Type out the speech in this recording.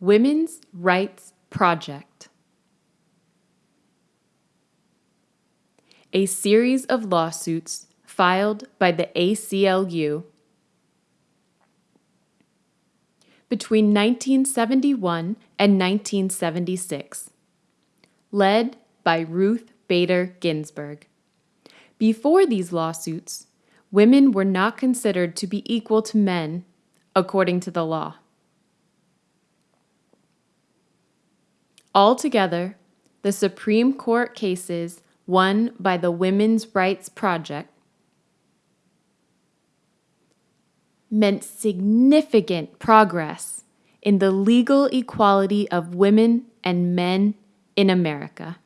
Women's Rights Project. A series of lawsuits filed by the ACLU between 1971 and 1976, led by Ruth Bader Ginsburg. Before these lawsuits, women were not considered to be equal to men according to the law. Altogether, the Supreme Court cases won by the Women's Rights Project meant significant progress in the legal equality of women and men in America.